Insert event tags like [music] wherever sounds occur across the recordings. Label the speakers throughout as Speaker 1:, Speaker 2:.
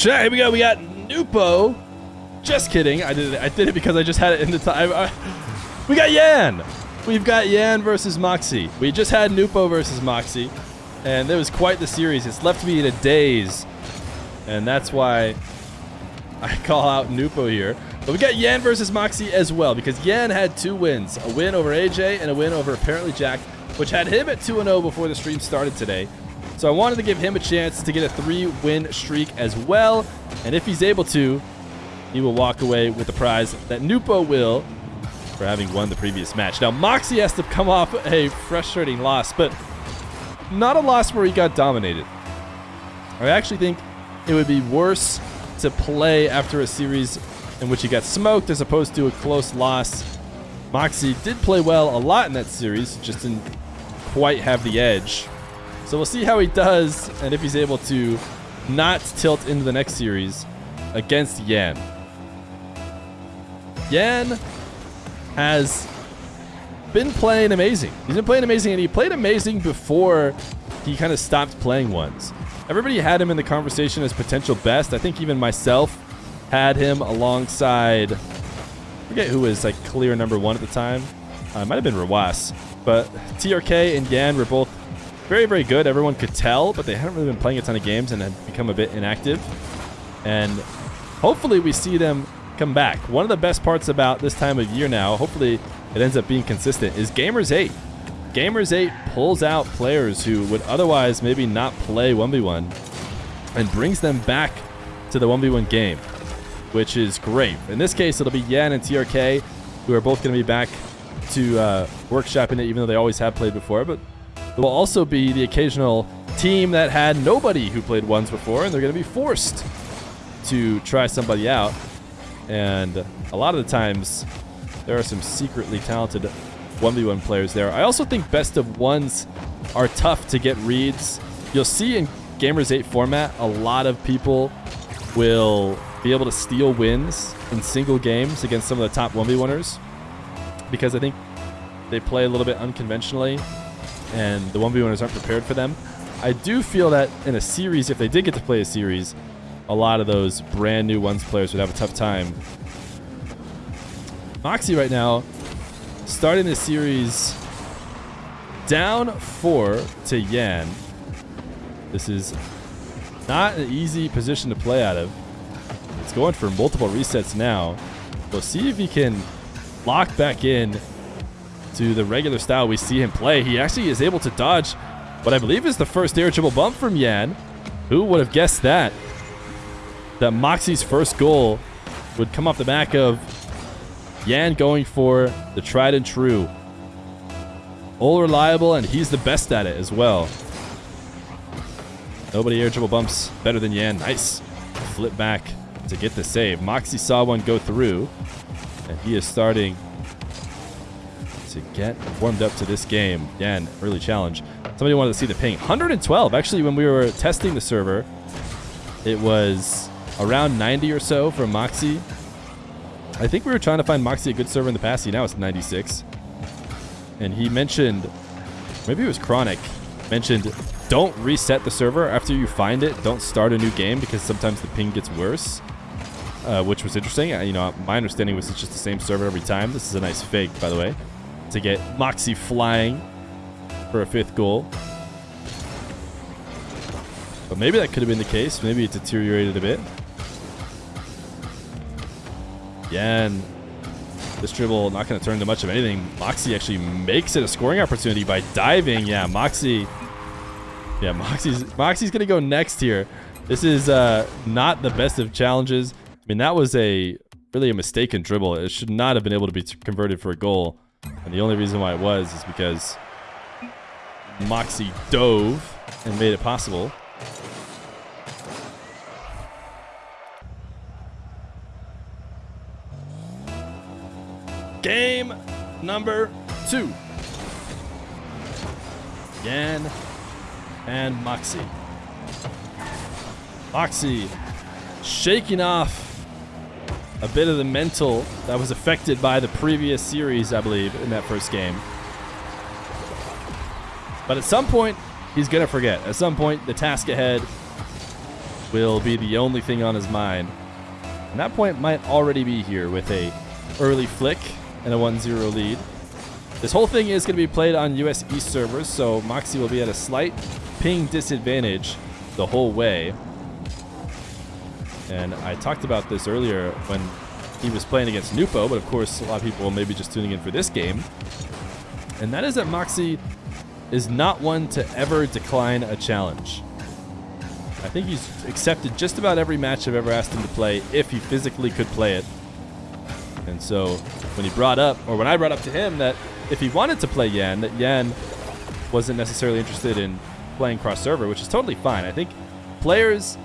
Speaker 1: Here we go. We got Nupo. Just kidding. I did it. I did it because I just had it in the time. We got Yan. We've got Yan versus Moxie. We just had Nupo versus Moxie, and it was quite the series. It's left me in a daze, and that's why I [laughs] call out Nupo here. But we got Yan versus Moxie as well because Yan had two wins, a win over AJ and a win over apparently Jack, which had him at 2-0 before the stream started today. So I wanted to give him a chance to get a three-win streak as well. And if he's able to, he will walk away with the prize that Nupo will for having won the previous match. Now, Moxie has to come off a frustrating loss, but not a loss where he got dominated. I actually think it would be worse to play after a series in which he got smoked as opposed to a close loss. Moxie did play well a lot in that series, just didn't quite have the edge. So we'll see how he does and if he's able to not tilt into the next series against Yan. Yan has been playing amazing. He's been playing amazing, and he played amazing before he kind of stopped playing ones. Everybody had him in the conversation as potential best. I think even myself had him alongside. I forget who was like clear number one at the time. Uh, it might have been Rawas, but TRK and Yan were both very, very good. Everyone could tell, but they hadn't really been playing a ton of games and had become a bit inactive. And hopefully we see them come back. One of the best parts about this time of year now, hopefully it ends up being consistent, is Gamers 8. Gamers 8 pulls out players who would otherwise maybe not play 1v1 and brings them back to the 1v1 game, which is great. In this case, it'll be Yan and TRK who are both going to be back to uh, workshopping it, even though they always have played before. But there will also be the occasional team that had nobody who played ones before, and they're going to be forced to try somebody out. And a lot of the times, there are some secretly talented 1v1 players there. I also think best of ones are tough to get reads. You'll see in Gamers 8 format, a lot of people will be able to steal wins in single games against some of the top 1v1ers because I think they play a little bit unconventionally and the 1v1ers aren't prepared for them. I do feel that in a series, if they did get to play a series, a lot of those brand new ones players would have a tough time. Moxie right now, starting the series down four to Yan. This is not an easy position to play out of. It's going for multiple resets now. We'll see if he can lock back in to the regular style we see him play. He actually is able to dodge what I believe is the first air triple bump from Yan. Who would have guessed that? That Moxie's first goal would come off the back of Yan going for the tried and true. All reliable, and he's the best at it as well. Nobody air triple bumps better than Yan. Nice. Flip back to get the save. Moxie saw one go through, and he is starting to get warmed up to this game. Again, early challenge. Somebody wanted to see the ping. 112. Actually, when we were testing the server, it was around 90 or so from Moxie. I think we were trying to find Moxie a good server in the past. He now it's 96. And he mentioned, maybe it was Chronic, mentioned don't reset the server after you find it. Don't start a new game because sometimes the ping gets worse, uh, which was interesting. You know, my understanding was it's just the same server every time. This is a nice fake, by the way, to get Moxie flying for a fifth goal. But maybe that could have been the case. Maybe it deteriorated a bit. Yan, this dribble not going to turn to much of anything. Moxie actually makes it a scoring opportunity by diving. Yeah, Moxie. Yeah, Moxie's Moxie's going to go next here. This is uh, not the best of challenges. I mean, that was a really a mistaken dribble. It should not have been able to be converted for a goal. And the only reason why it was is because Moxie dove and made it possible. Game number two. Yan and Moxie. Moxie shaking off a bit of the mental that was affected by the previous series, I believe, in that first game. But at some point, he's going to forget. At some point, the task ahead will be the only thing on his mind. And that point might already be here with a early flick and a 1-0 lead. This whole thing is going to be played on US East servers, so Moxie will be at a slight ping disadvantage the whole way. And I talked about this earlier when he was playing against Nupo, but of course a lot of people may be just tuning in for this game. And that is that Moxie is not one to ever decline a challenge. I think he's accepted just about every match I've ever asked him to play if he physically could play it. And so when he brought up, or when I brought up to him that if he wanted to play Yan, that Yan wasn't necessarily interested in playing cross server, which is totally fine. I think players,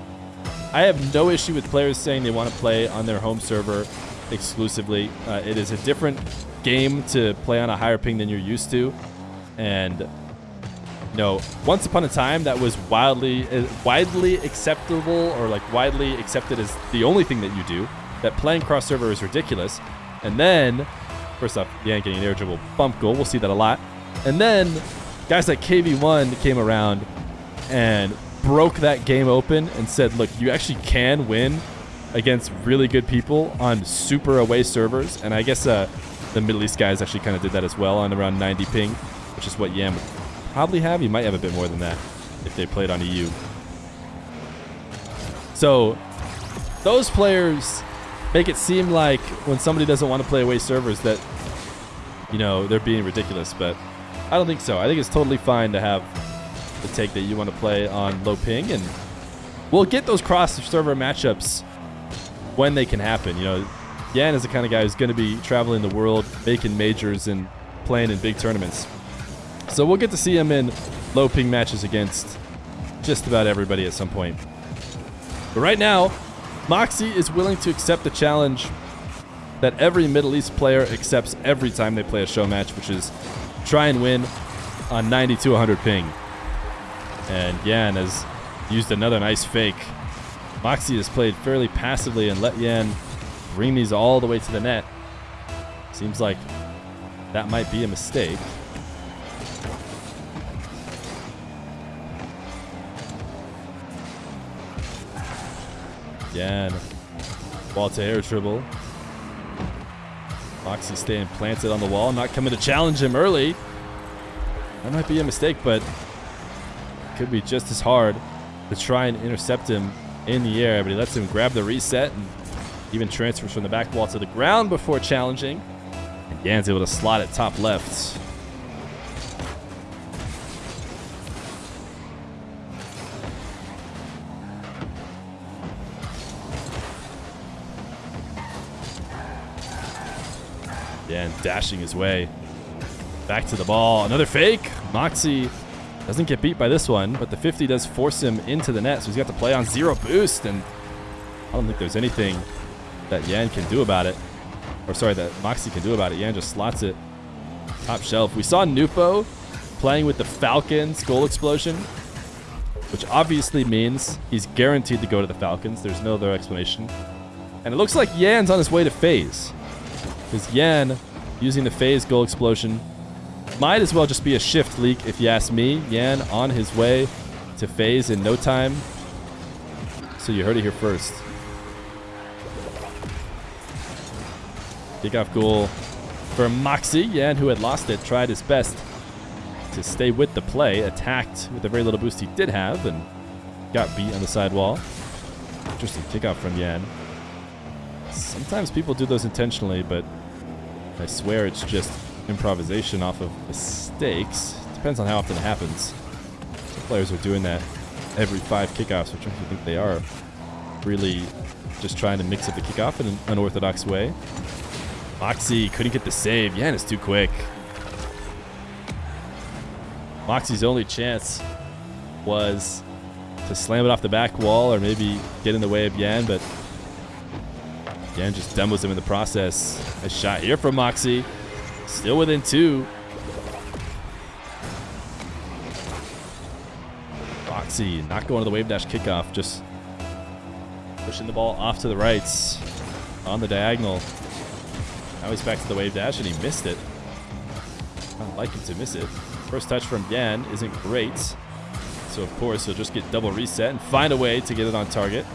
Speaker 1: I have no issue with players saying they want to play on their home server exclusively. Uh, it is a different game to play on a higher ping than you're used to. And you know, once upon a time that was wildly uh, widely acceptable or like widely accepted as the only thing that you do. That playing cross server is ridiculous. And then, first off, Yan getting an air dribble bump goal. We'll see that a lot. And then guys like KV1 came around and broke that game open and said, look, you actually can win against really good people on super away servers. And I guess uh, the Middle East guys actually kind of did that as well on around 90 ping, which is what Yan would probably have. He might have a bit more than that if they played on EU. So those players make it seem like when somebody doesn't want to play away servers that, you know, they're being ridiculous. But I don't think so. I think it's totally fine to have the take that you want to play on low ping. And we'll get those cross server matchups when they can happen. You know, Yan is the kind of guy who's going to be traveling the world, making majors and playing in big tournaments. So we'll get to see him in low ping matches against just about everybody at some point. But right now, Moxie is willing to accept the challenge that every Middle East player accepts every time they play a show match, which is try and win on 90 to 100 ping. And Yan has used another nice fake. Moxie has played fairly passively and let Yan bring these all the way to the net. Seems like that might be a mistake. Yan, Ball to air dribble. Moxie staying planted on the wall, not coming to challenge him early. That might be a mistake, but could be just as hard to try and intercept him in the air. But he lets him grab the reset and even transfers from the back wall to the ground before challenging. And Yan's able to slot it top left. And dashing his way back to the ball. Another fake. Moxie doesn't get beat by this one, but the 50 does force him into the net, so he's got to play on zero boost, and I don't think there's anything that Yan can do about it. Or sorry, that Moxie can do about it. Yan just slots it top shelf. We saw Nupo playing with the Falcons goal explosion, which obviously means he's guaranteed to go to the Falcons. There's no other explanation. And it looks like Yan's on his way to phase. Because Yan, using the phase goal explosion, might as well just be a shift leak if you ask me. Yan on his way to phase in no time. So you heard it here first. Kickoff goal for Moxie. Yan, who had lost it, tried his best to stay with the play. Attacked with the very little boost he did have and got beat on the sidewall. Interesting kickoff from Yan. Sometimes people do those intentionally, but I swear it's just improvisation off of mistakes. Depends on how often it happens. Some players are doing that every five kickoffs, which I think they are. Really just trying to mix up the kickoff in an unorthodox way. Moxie couldn't get the save. Yan is too quick. Moxie's only chance was to slam it off the back wall or maybe get in the way of Yan, but Yan just demos him in the process. A shot here from Moxie. Still within two. Moxie not going to the wave dash kickoff, just pushing the ball off to the rights on the diagonal. Now he's back to the wave dash and he missed it. I don't like him to miss it. First touch from Yan isn't great. So, of course, he'll just get double reset and find a way to get it on target.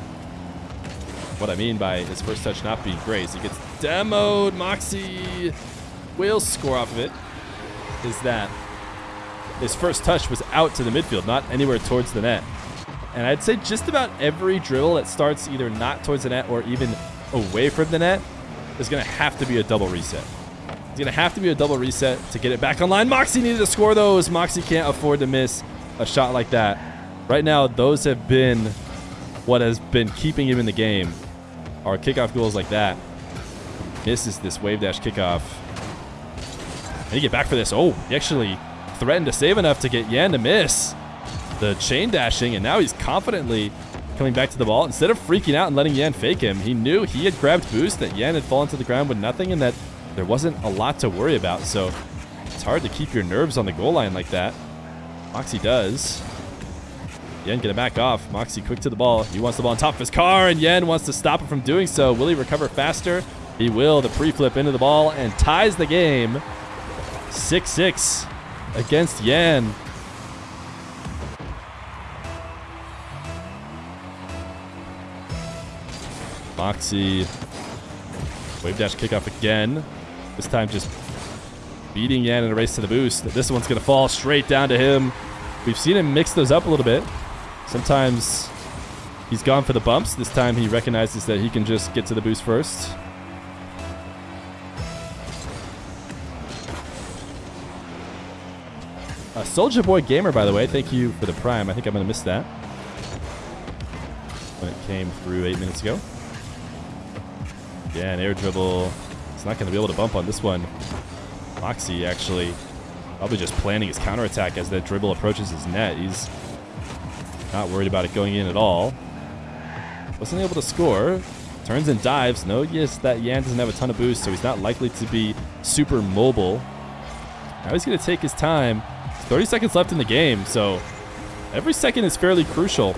Speaker 1: What I mean by his first touch not being great is he gets demoed. Moxie will score off of it. Is that his first touch was out to the midfield, not anywhere towards the net. And I'd say just about every dribble that starts either not towards the net or even away from the net is going to have to be a double reset. It's going to have to be a double reset to get it back online. Moxie needed to score those. Moxie can't afford to miss a shot like that. Right now, those have been what has been keeping him in the game. Our kickoff goals like that. Misses this wave dash kickoff. And he get back for this. Oh, he actually threatened to save enough to get Yan to miss the chain dashing, and now he's confidently coming back to the ball. Instead of freaking out and letting Yan fake him, he knew he had grabbed boost, that Yan had fallen to the ground with nothing, and that there wasn't a lot to worry about. So it's hard to keep your nerves on the goal line like that. Moxie does. Yan gonna back off. Moxie quick to the ball. He wants the ball on top of his car, and Yan wants to stop him from doing so. Will he recover faster? He will. The pre-flip into the ball and ties the game. 6-6 against Yan. Moxie. Wave dash kickoff again. This time just beating Yan in a race to the boost. This one's going to fall straight down to him. We've seen him mix those up a little bit. Sometimes he's gone for the bumps. This time he recognizes that he can just get to the boost first. Soldier Boy Gamer, by the way, thank you for the prime. I think I'm going to miss that when it came through eight minutes ago. Yeah, an air dribble. He's not going to be able to bump on this one. Moxie actually probably just planning his counterattack as that dribble approaches his net. He's not worried about it going in at all. Wasn't able to score. Turns and dives. No, yes, that Yan doesn't have a ton of boost, so he's not likely to be super mobile. Now he's going to take his time 30 seconds left in the game, so every second is fairly crucial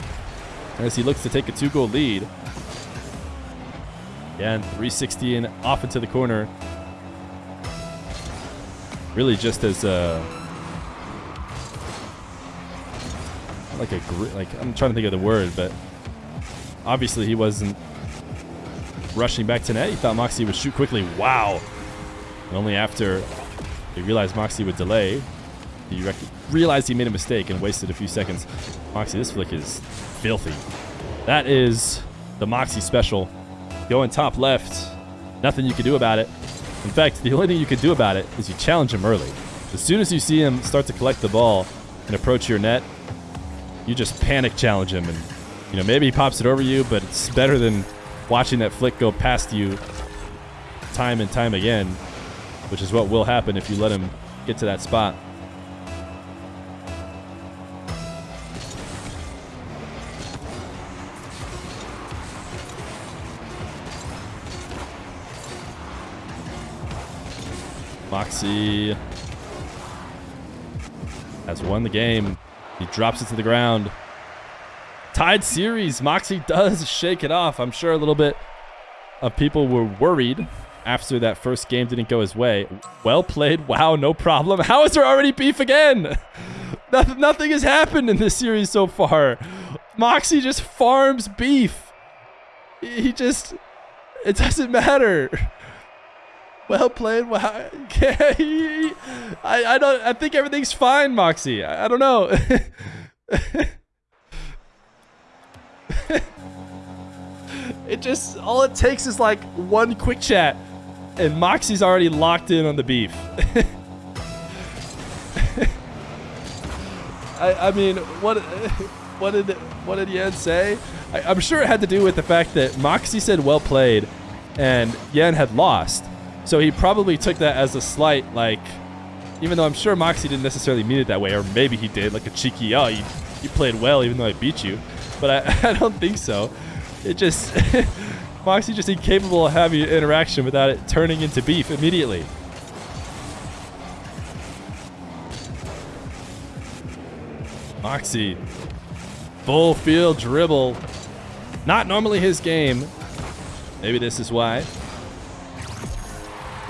Speaker 1: as he looks to take a two-goal lead. Again, 360 and off into the corner. Really just as a... Like a... Like, I'm trying to think of the word, but... Obviously he wasn't rushing back to net. He thought Moxie would shoot quickly. Wow! And only after he realized Moxie would delay, he realized he made a mistake and wasted a few seconds. Moxie, this flick is filthy. That is the Moxie special. Going top left. Nothing you can do about it. In fact, the only thing you can do about it is you challenge him early. As soon as you see him start to collect the ball and approach your net, you just panic challenge him. And, you know, maybe he pops it over you, but it's better than watching that flick go past you time and time again, which is what will happen if you let him get to that spot. Moxie has won the game. He drops it to the ground. Tied series. Moxie [laughs] does shake it off. I'm sure a little bit of people were worried after that first game didn't go his way. Well played. Wow, no problem. [laughs] How is there already beef again? [laughs] Nothing has happened in this series so far. Moxie just farms beef. He just... It doesn't matter. Well played. Well, [laughs] I, I don't. I think everything's fine, Moxie. I, I don't know. [laughs] it just all it takes is like one quick chat, and Moxie's already locked in on the beef. [laughs] I, I mean, what what did what did Yan say? I, I'm sure it had to do with the fact that Moxie said well played, and Yan had lost. So he probably took that as a slight, like, even though I'm sure Moxie didn't necessarily mean it that way, or maybe he did, like a cheeky, oh, you, you played well even though I beat you. But I, [laughs] I don't think so. It just, [laughs] Moxie just incapable of having interaction without it turning into beef immediately. Moxie, full field dribble. Not normally his game. Maybe this is why.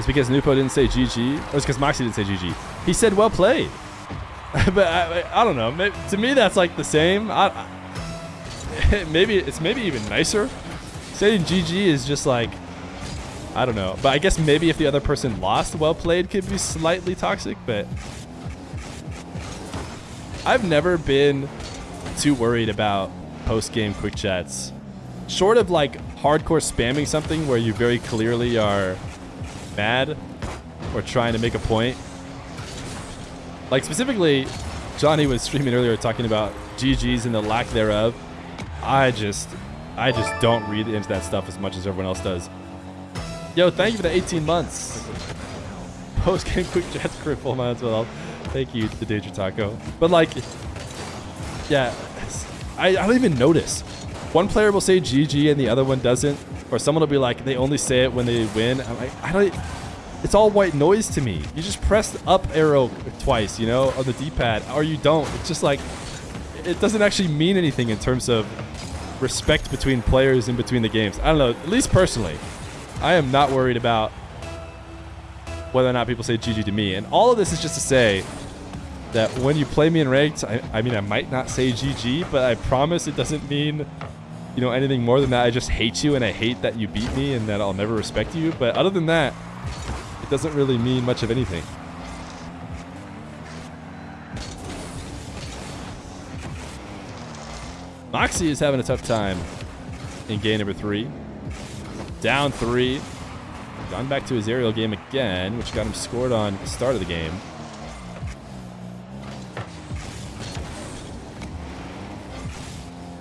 Speaker 1: It's because Nupo didn't say GG. Or it's because Moxie didn't say GG. He said well played. [laughs] but I, I don't know. Maybe, to me, that's like the same. I, I, [laughs] maybe it's maybe even nicer. Saying GG is just like, I don't know. But I guess maybe if the other person lost, well played could be slightly toxic. But I've never been too worried about post game quick chats. Short of like hardcore spamming something where you very clearly are mad or trying to make a point. Like specifically, Johnny was streaming earlier talking about GGs and the lack thereof. I just, I just don't read into that stuff as much as everyone else does. Yo, thank you for the 18 months. Post game quick chats for full amounts well. Thank you, the Danger Taco. But like, yeah, I, I don't even notice. One player will say GG and the other one doesn't, or someone will be like, they only say it when they win. I'm like, I don't. It's all white noise to me. You just press up arrow twice, you know, on the D-pad, or you don't. It's just like, it doesn't actually mean anything in terms of respect between players in between the games. I don't know. At least personally, I am not worried about whether or not people say GG to me. And all of this is just to say that when you play me in ranked, I, I mean, I might not say GG, but I promise it doesn't mean you know anything more than that. I just hate you and I hate that you beat me and that I'll never respect you. But other than that, it doesn't really mean much of anything. Moxie is having a tough time in game number three. Down three. Gone back to his aerial game again, which got him scored on the start of the game.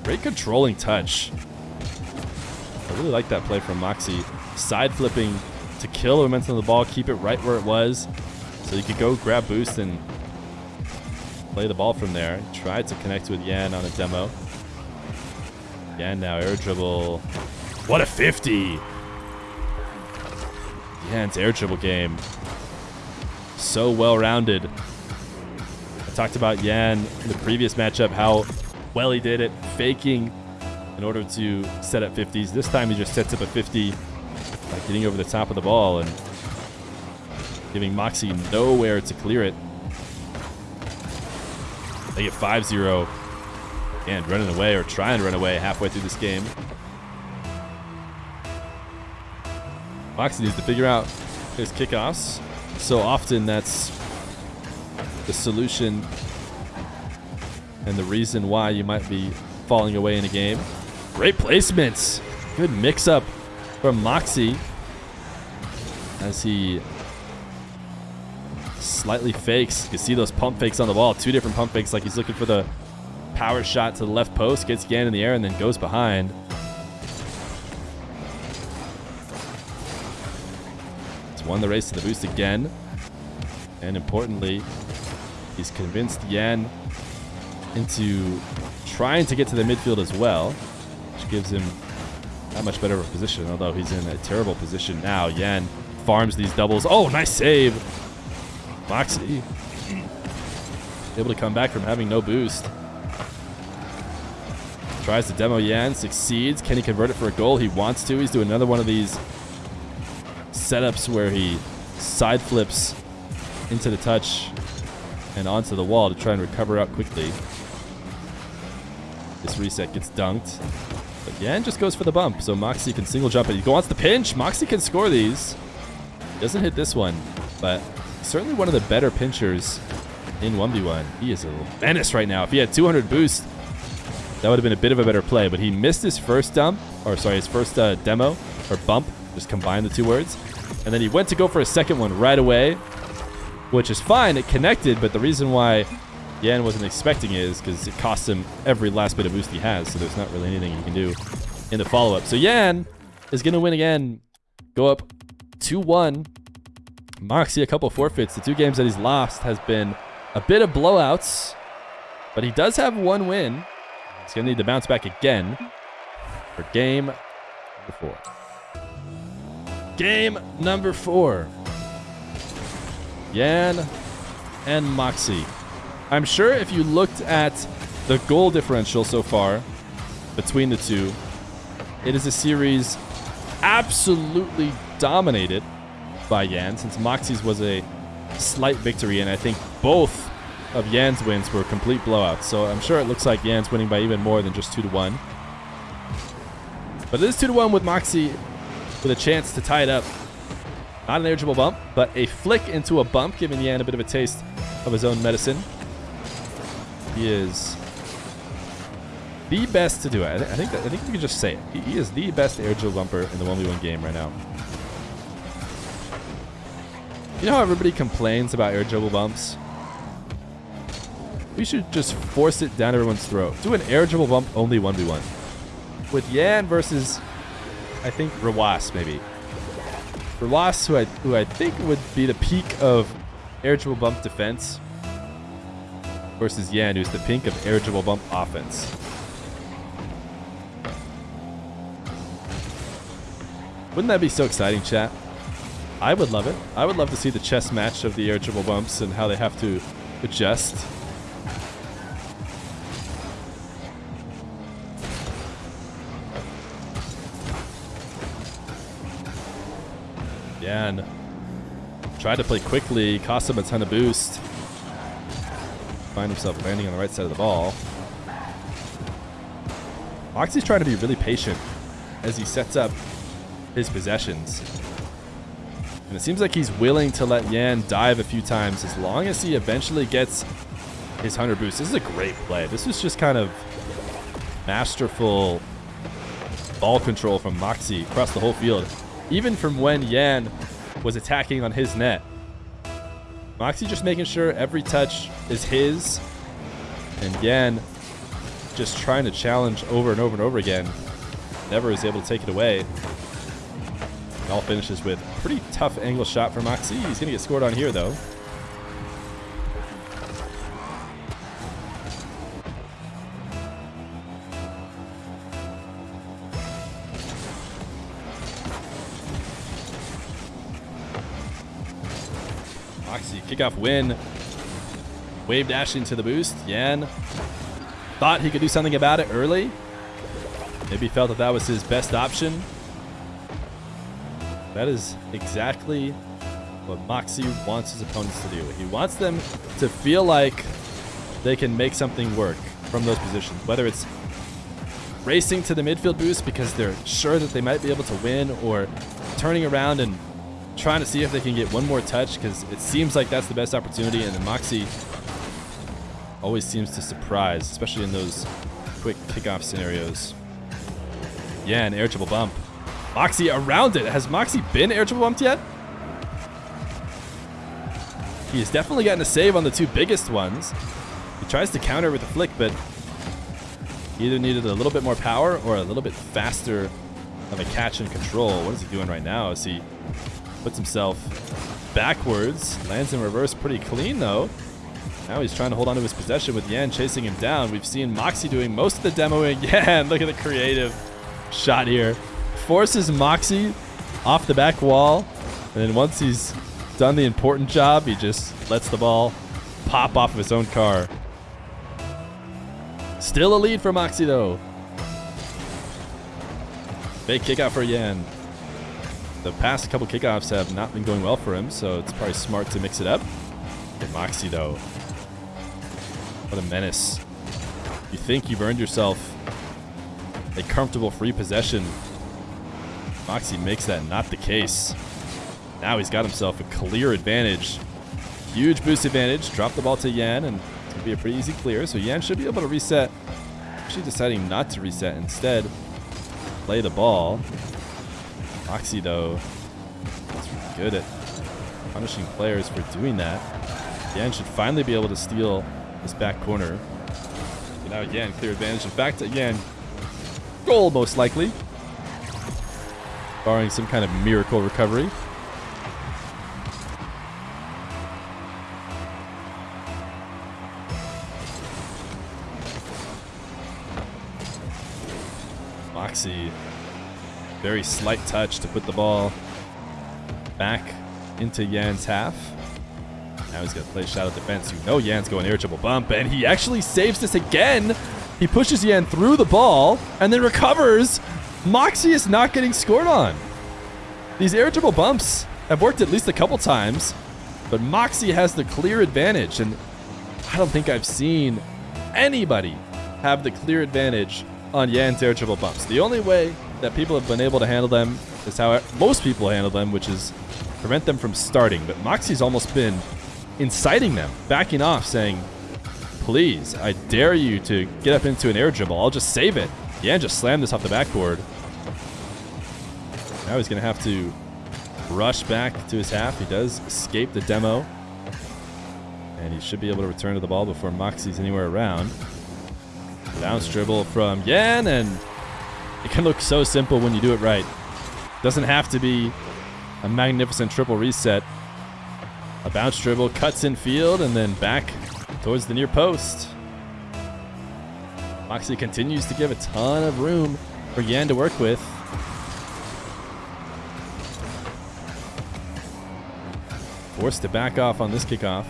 Speaker 1: Great controlling touch. I really like that play from Moxie. Side flipping to kill the momentum of the ball, keep it right where it was. So you could go grab boost and play the ball from there. Tried to connect with Yan on a demo. Yan now air dribble. What a 50! Yan's air dribble game. So well-rounded. I talked about Yan in the previous matchup, how well he did it, faking in order to set up 50s. This time he just sets up a 50 by getting over the top of the ball and giving Moxie nowhere to clear it. They get 5-0 and running away or trying to run away halfway through this game. Moxie needs to figure out his kickoffs. So often that's the solution and the reason why you might be falling away in a game. Great placements. Good mix-up from Moxie as he slightly fakes. You can see those pump fakes on the wall. Two different pump fakes like he's looking for the power shot to the left post, gets Yan in the air, and then goes behind. He's won the race to the boost again. And importantly, he's convinced Yan into trying to get to the midfield as well, which gives him that much better of a position, although he's in a terrible position now. Yan farms these doubles. Oh, nice save. Moxie able to come back from having no boost. Tries to demo Yan, succeeds. Can he convert it for a goal? He wants to. He's doing another one of these setups where he side flips into the touch and onto the wall to try and recover out quickly. This reset gets dunked. But Yan just goes for the bump, so Moxie can single jump it. He wants the pinch. Moxie can score these. Doesn't hit this one, but certainly one of the better pinchers in 1v1. He is a menace right now. If he had 200 boost, that would have been a bit of a better play, but he missed his first dump, or sorry, his first uh, demo, or bump, just combine the two words. And then he went to go for a second one right away, which is fine. It connected, but the reason why Yan wasn't expecting is because it costs him every last bit of boost he has, so there's not really anything he can do in the follow-up. So Yan is going to win again, go up 2-1. Moxie a couple forfeits. The two games that he's lost has been a bit of blowouts, but he does have one win. He's going to need to bounce back again for game number four. Game number four. Yan and Moxie. I'm sure if you looked at the goal differential so far between the two, it is a series absolutely dominated by Yan since Moxie's was a slight victory and I think both of Yan's wins were complete blowouts. So I'm sure it looks like Yan's winning by even more than just 2 to 1. But it is 2 to 1 with Moxie with a chance to tie it up. Not an eligible bump, but a flick into a bump, giving Yan a bit of a taste of his own medicine. He is the best to do it. I, think I think we can just say it. He, he is the best air dribble bumper in the 1v1 game right now. You know how everybody complains about air dribble bumps? We should just force it down everyone's throat. Do an air dribble bump only 1v1. With Yan versus, I think, Rawas, maybe. Rawas, who I, who I think would be the peak of air dribble bump defense, versus Yan, who's the pink of air dribble bump offense. Wouldn't that be so exciting, chat? I would love it. I would love to see the chess match of the air dribble bumps and how they have to adjust. Yan tried to play quickly, cost him a ton of boost. Find himself landing on the right side of the ball. Oxy's trying to be really patient as he sets up his possessions. And it seems like he's willing to let Yan dive a few times as long as he eventually gets his 100 boost. This is a great play. This is just kind of masterful ball control from Moxie across the whole field. Even from when Yan was attacking on his net. Moxie just making sure every touch is his. And Yan just trying to challenge over and over and over again. Never is able to take it away. It all finishes with a pretty tough angle shot for Moxie. He's going to get scored on here, though. Kickoff win. Wave dashing to the boost. Yan thought he could do something about it early. Maybe felt that that was his best option. That is exactly what Moxie wants his opponents to do. He wants them to feel like they can make something work from those positions, whether it's racing to the midfield boost because they're sure that they might be able to win or turning around and trying to see if they can get one more touch because it seems like that's the best opportunity and then Moxie always seems to surprise, especially in those quick kickoff scenarios. Yeah, an air triple bump. Moxie around it. Has Moxie been air triple bumped yet? He has definitely gotten a save on the two biggest ones. He tries to counter with a flick, but he either needed a little bit more power or a little bit faster of a catch and control. What is he doing right now Is he puts himself backwards, lands in reverse pretty clean though. Now he's trying to hold on to his possession with Yan chasing him down. We've seen Moxie doing most of the demoing. [laughs] Yan, look at the creative shot here forces Moxie off the back wall. And then once he's done the important job, he just lets the ball pop off of his own car. Still a lead for Moxie, though. Big kick out for Yan. The past couple kickoffs have not been going well for him, so it's probably smart to mix it up. Get Moxie, though. What a menace. You think you've earned yourself a comfortable free possession Moxie makes that not the case. Now he's got himself a clear advantage. Huge boost advantage. Drop the ball to Yan, and it's going to be a pretty easy clear. So Yan should be able to reset. Actually deciding not to reset. Instead, play the ball. Though, is good at punishing players for doing that. Yan should finally be able to steal this back corner. So now Yan, clear advantage. In fact, Yan, goal most likely barring some kind of miracle recovery. Moxie, very slight touch to put the ball back into Yan's half. Now he's going to play shadow defense. You know Yan's going air dribble bump, and he actually saves this again. He pushes Yan through the ball and then recovers Moxie is not getting scored on. These air dribble bumps have worked at least a couple times, but Moxie has the clear advantage. And I don't think I've seen anybody have the clear advantage on Yan's air dribble bumps. The only way that people have been able to handle them is how most people handle them, which is prevent them from starting. But Moxie's almost been inciting them, backing off, saying, please, I dare you to get up into an air dribble. I'll just save it. Yan just slammed this off the backboard. Now he's going to have to rush back to his half. He does escape the demo. And he should be able to return to the ball before Moxie's anywhere around. Bounce dribble from Yan, and it can look so simple when you do it right. Doesn't have to be a magnificent triple reset. A bounce dribble cuts in field and then back towards the near post. Moxie continues to give a ton of room for Yan to work with. Forced to back off on this kickoff.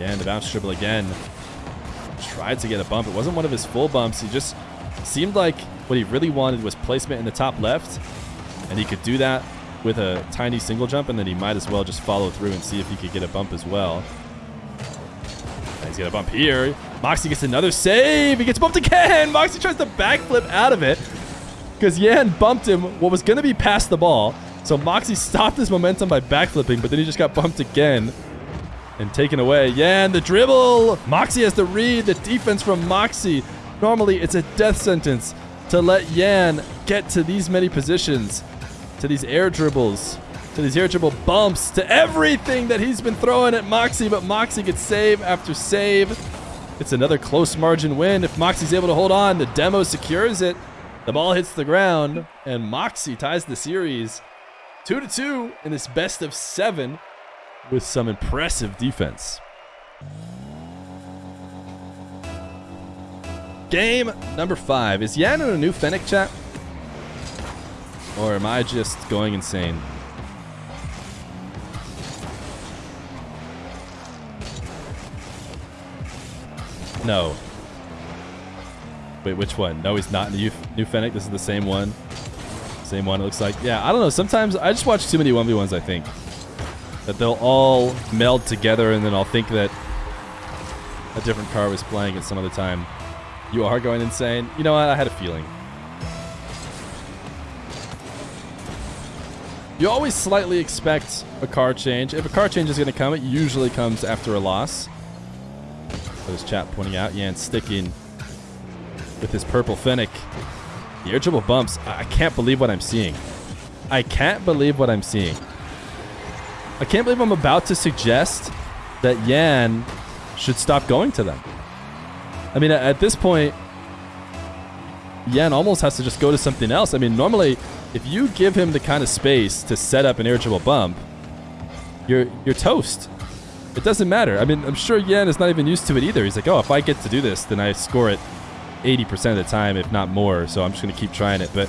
Speaker 1: And the bounce dribble again. Tried to get a bump. It wasn't one of his full bumps. He just seemed like what he really wanted was placement in the top left. And he could do that with a tiny single jump, and then he might as well just follow through and see if he could get a bump as well. And he's got a bump here. Moxie gets another save. He gets bumped again. [laughs] Moxie tries to backflip out of it because Yan bumped him what was going to be past the ball. So Moxie [laughs] stopped his momentum by backflipping, but then he just got bumped again and taken away. Yan, the dribble. Moxie has to read the defense from Moxie. Normally, it's a death sentence to let Yan get to these many positions, to these air dribbles, to these air dribble bumps, to everything that he's been throwing at Moxie, but Moxie gets save after save. It's another close margin win. If Moxie's able to hold on, the demo secures it. The ball hits the ground, and Moxie ties the series. Two to two in this best of seven with some impressive defense. Game number five. Is Yan in a new Fennec chat? Or am I just going insane? No. Wait, which one? No, he's not in the new, Fennec. This is the same one. Same one, it looks like. Yeah, I don't know. Sometimes I just watch too many 1v1s, I think. That they'll all meld together and then I'll think that a different car was playing at some other time. You are going insane? You know what? I had a feeling. You always slightly expect a car change. If a car change is going to come, it usually comes after a loss. There's chat pointing out Yan sticking with his purple Fennec. The air dribble bumps. I can't believe what I'm seeing. I can't believe what I'm seeing. I can't believe I'm about to suggest that Yan should stop going to them. I mean, at this point, Yan almost has to just go to something else. I mean, normally, if you give him the kind of space to set up an air dribble bump, you're you're toast. It doesn't matter. I mean, I'm sure Yan is not even used to it either. He's like, oh, if I get to do this, then I score it 80% of the time, if not more. So I'm just going to keep trying it. But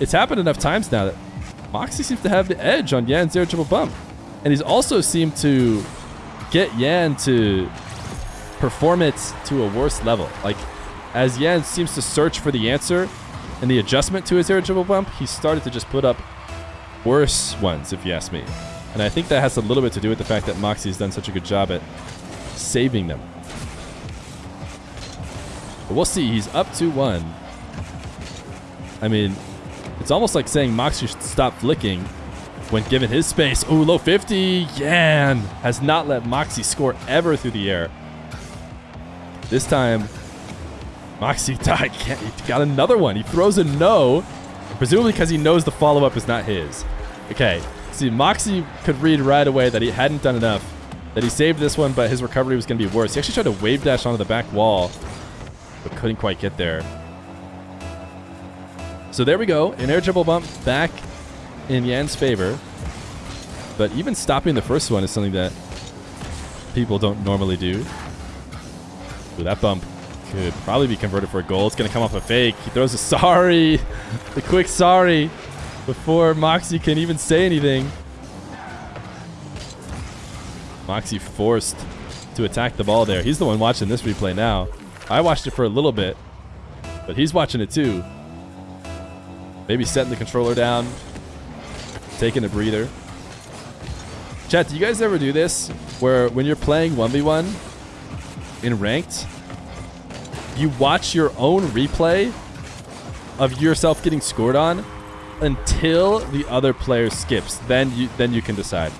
Speaker 1: it's happened enough times now that Moxie seems to have the edge on Yan's air dribble bump. And he's also seemed to get Yan to perform it to a worse level. Like, as Yan seems to search for the answer and the adjustment to his air triple bump, he started to just put up worse ones, if you ask me. And I think that has a little bit to do with the fact that Moxie's done such a good job at saving them. But we'll see. He's up 2-1. I mean, it's almost like saying Moxie should stop flicking when given his space. Ooh, low 50. Yan has not let Moxie score ever through the air. This time, Moxie [laughs] died. He got another one. He throws a no, presumably because he knows the follow-up is not his. Okay, see, Moxie could read right away that he hadn't done enough, that he saved this one, but his recovery was going to be worse. He actually tried to wave dash onto the back wall, but couldn't quite get there. So there we go. An air dribble bump back in Yan's favor. But even stopping the first one is something that people don't normally do. Ooh, that bump could probably be converted for a goal. It's going to come off a fake. He throws a sorry. [laughs] the quick sorry before Moxie can even say anything. Moxie forced to attack the ball there. He's the one watching this replay now. I watched it for a little bit, but he's watching it too. Maybe setting the controller down, taking a breather. Chat, do you guys ever do this? Where when you're playing 1v1 in ranked, you watch your own replay of yourself getting scored on until the other player skips. Then you then you can decide.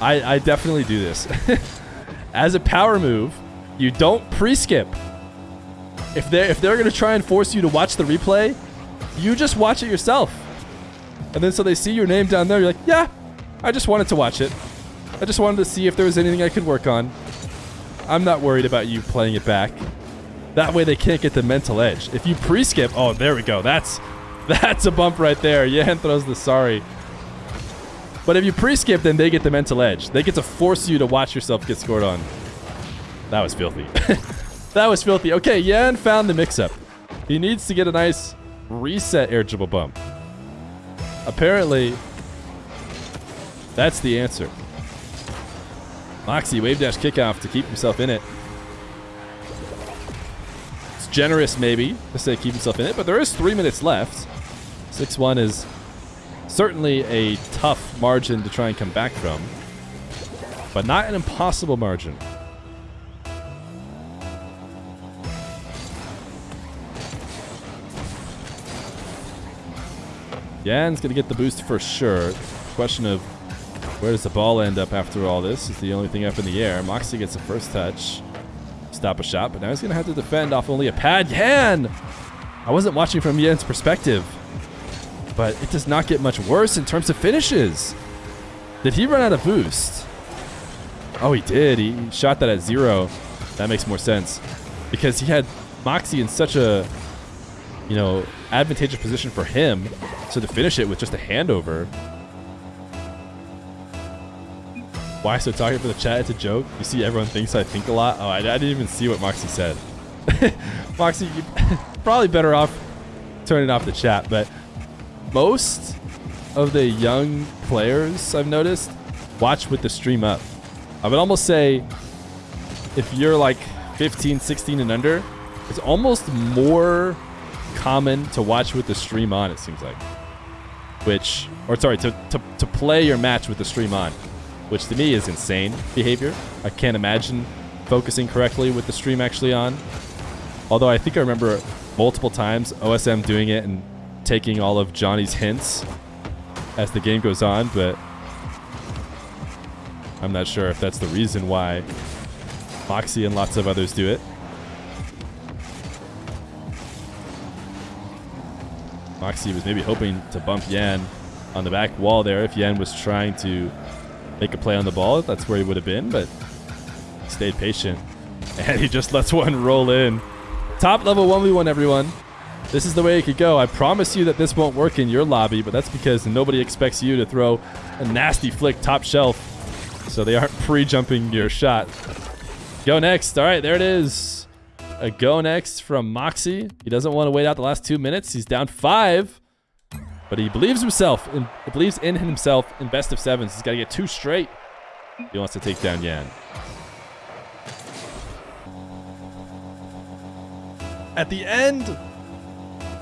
Speaker 1: I, I definitely do this. [laughs] As a power move, you don't pre-skip. If they're if they're gonna try and force you to watch the replay, you just watch it yourself. And then so they see your name down there, you're like, yeah, I just wanted to watch it. I just wanted to see if there was anything I could work on. I'm not worried about you playing it back. That way they can't get the mental edge. If you pre-skip, oh, there we go. That's [laughs] that's a bump right there. Yan throws the sorry. But if you pre-skip, then they get the mental edge. They get to force you to watch yourself get scored on. That was filthy. [laughs] that was filthy. Okay, Yan found the mix-up. He needs to get a nice reset air dribble bump. Apparently, that's the answer. Moxie wave dash kickoff to keep himself in it. It's generous, maybe, to say keep himself in it, but there is three minutes left. 6-1 is certainly a tough margin to try and come back from, but not an impossible margin. Yan's going to get the boost for sure. Question of where does the ball end up after all this It's the only thing up in the air. Moxie gets the first touch. Stop a shot, but now he's going to have to defend off only a pad. Yan! I wasn't watching from Yan's perspective, but it does not get much worse in terms of finishes. Did he run out of boost? Oh, he did. He shot that at zero. That makes more sense because he had Moxie in such a, you know, advantageous position for him so to finish it with just a handover. Why so talking for the chat? It's a joke. You see, everyone thinks I think a lot. Oh, I, I didn't even see what Moxie said. [laughs] Moxie, you [laughs] probably better off turning off the chat. But most of the young players I've noticed watch with the stream up. I would almost say if you're like 15, 16 and under, it's almost more common to watch with the stream on, it seems like. Which, or sorry, to, to, to play your match with the stream on, which to me is insane behavior. I can't imagine focusing correctly with the stream actually on. Although I think I remember multiple times OSM doing it and taking all of Johnny's hints as the game goes on, but I'm not sure if that's the reason why Moxie and lots of others do it. Moxie was maybe hoping to bump Yan on the back wall there if Yan was trying to make a play on the ball. That's where he would have been, but stayed patient. [laughs] And he just lets one roll in. Top level 1v1, everyone. This is the way it could go. I promise you that this won't work in your lobby, but that's because nobody expects you to throw a nasty flick top shelf. So they aren't pre-jumping your shot. Go next. All right, there it is. A go next from Moxie. He doesn't want to wait out the last two minutes. He's down five, but he believes himself and believes in himself in best of sevens. He's got to get two straight. He wants to take down Yan. At the end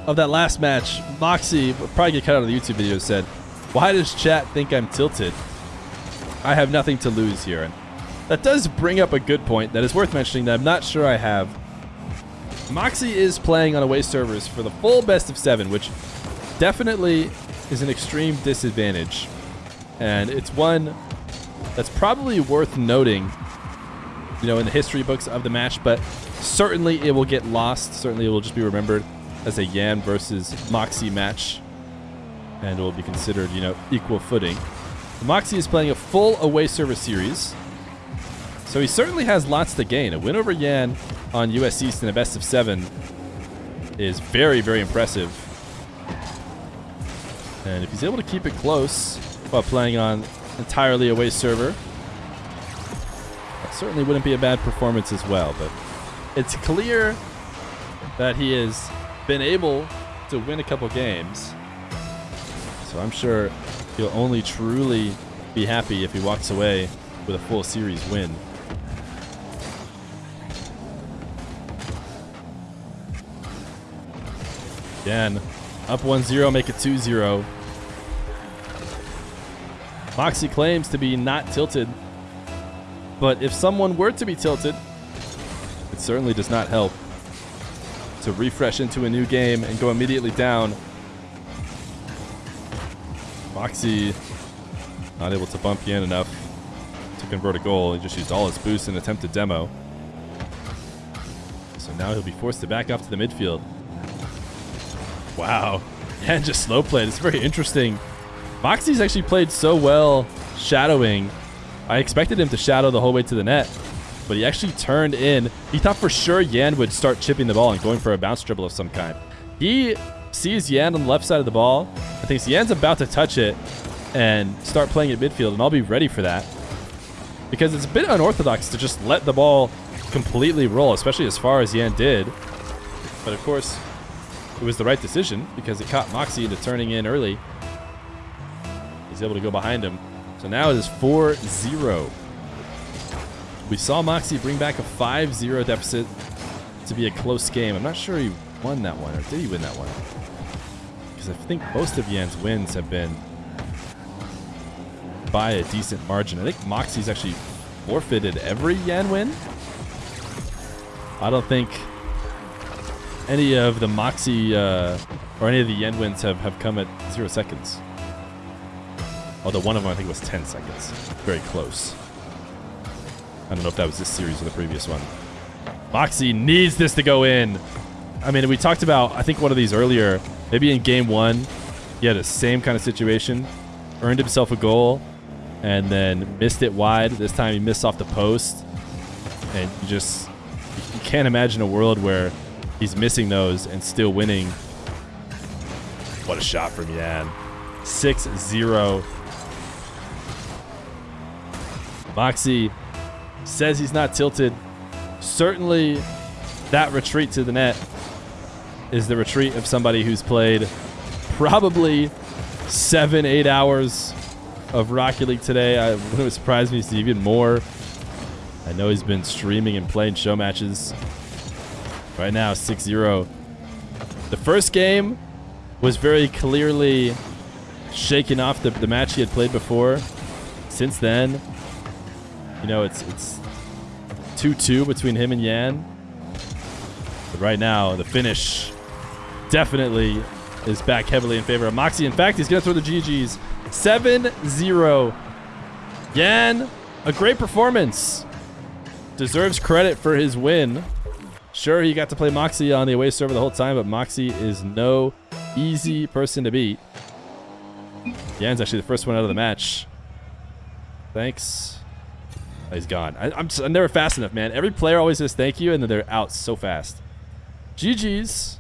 Speaker 1: of that last match, Moxie, probably get cut out of the YouTube video, said, Why does chat think I'm tilted? I have nothing to lose here. And that does bring up a good point that is worth mentioning that I'm not sure I have Moxie is playing on away servers for the full best of seven, which definitely is an extreme disadvantage. And it's one that's probably worth noting, you know, in the history books of the match, but certainly it will get lost. Certainly it will just be remembered as a Yan versus Moxie match. And it will be considered, you know, equal footing. Moxie is playing a full away server series. So he certainly has lots to gain. A win over Yan on US East in a best of seven is very, very impressive. And if he's able to keep it close while playing on entirely away server, that certainly wouldn't be a bad performance as well. But it's clear that he has been able to win a couple games. So I'm sure he'll only truly be happy if he walks away with a full series win. Again, up 1-0, make it 2-0. Moxie claims to be not tilted. But if someone were to be tilted, it certainly does not help to refresh into a new game and go immediately down. Moxie not able to bump Yan enough to convert a goal. He just used all his boost and attempted demo. So now he'll be forced to back up to the midfield. Wow. And just slow played. It's very interesting. Moxie's actually played so well shadowing. I expected him to shadow the whole way to the net, but he actually turned in. He thought for sure Yan would start chipping the ball and going for a bounce dribble of some kind. He sees Yan on the left side of the ball and thinks Yan's about to touch it and start playing at midfield, and I'll be ready for that. Because it's a bit unorthodox to just let the ball completely roll, especially as far as Yan did. But of course, it was the right decision because it caught Moxie into turning in early. He's able to go behind him. So now it is 4-0. We saw Moxie bring back a 5-0 deficit to be a close game. I'm not sure he won that one, or did he win that one? Because I think most of Yan's wins have been by a decent margin. I think Moxie's actually forfeited every Yan win. I don't think any of the Moxie uh, or any of the wins have, have come at zero seconds. Although one of them I think was 10 seconds. Very close. I don't know if that was this series or the previous one. Moxie needs this to go in. I mean, we talked about, I think one of these earlier, maybe in game one, he had the same kind of situation, earned himself a goal, and then missed it wide. This time he missed off the post. And you just, you can't imagine a world where he's missing those and still winning. What a shot from Yan. 6-0. Moxie says he's not tilted. Certainly that retreat to the net is the retreat of somebody who's played probably seven, eight hours of Rocket League today. I [laughs] wouldn't surprise me to see even more. I know he's been streaming and playing show matches. Right now, 6-0. The first game was very clearly shaking off the, the match he had played before. Since then, you know, it's it's 2-2 between him and Yan. But right now, the finish definitely is back heavily in favor of Moxie. In fact, he's going to throw the GGs. 7-0. Yan, a great performance. Deserves credit for his win. Sure, he got to play Moxie on the away server the whole time, but Moxie is no easy person to beat. Yan's actually the first one out of the match. Thanks. Oh, he's gone. I, am I'm never fast enough, man. Every player always says thank you, and then they're out so fast. GG's.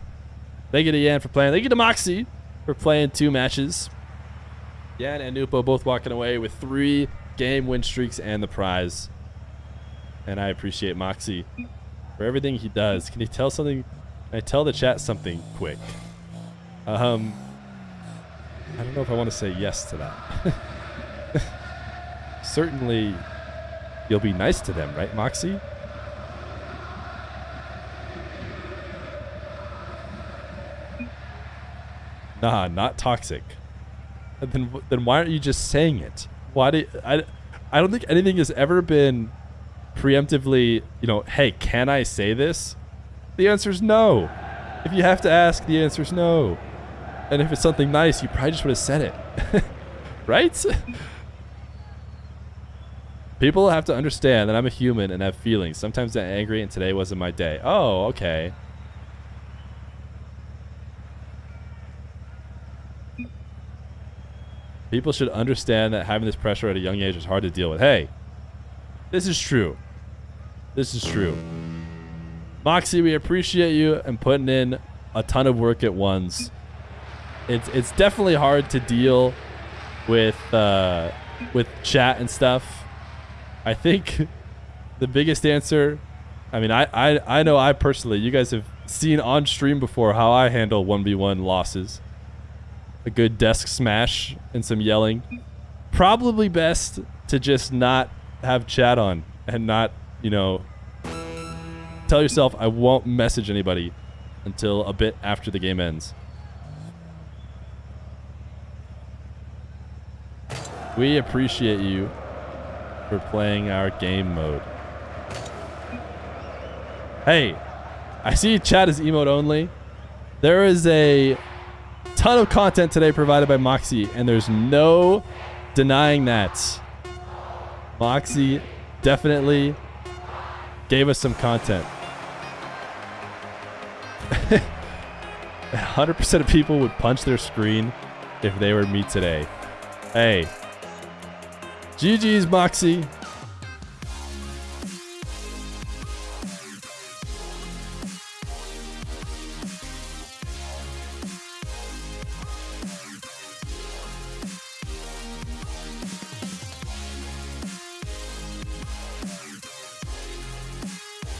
Speaker 1: Thank you to Yan for playing. Thank you to Moxie for playing two matches. Yan and Nupo both walking away with three game win streaks and the prize. And I appreciate Moxie for everything he does. Can you tell something? Can I tell the chat something quick? Um, I don't know if I want to say yes to that. [laughs] Certainly, you'll be nice to them, right, Moxie? Nah, not toxic. Then, then why aren't you just saying it? Why do I? I don't think anything has ever been preemptively, you know, hey, can I say this? The answer is no. If you have to ask, the answer is no. And if it's something nice, you probably just would have said it. [laughs] right? [laughs] People have to understand that I'm a human and have feelings. Sometimes I'm angry and today wasn't my day. Oh, okay. People should understand that having this pressure at a young age is hard to deal with. Hey, this is true. This is true. Moxie, we appreciate you and putting in a ton of work at once. It's it's definitely hard to deal with uh, with chat and stuff. I think [laughs] the biggest answer, I mean, I, I, I know I personally, you guys have seen on stream before how I handle 1v1 losses a good desk smash and some yelling. Probably best to just not have chat on and not, you know, tell yourself I won't message anybody until a bit after the game ends. We appreciate you for playing our game mode. Hey, I see chat is emote only. There is a ton of content today provided by Moxie, and there's no denying that. Moxie definitely gave us some content. [laughs] 100% of people would punch their screen if they were me today. Hey. GG's, Moxie.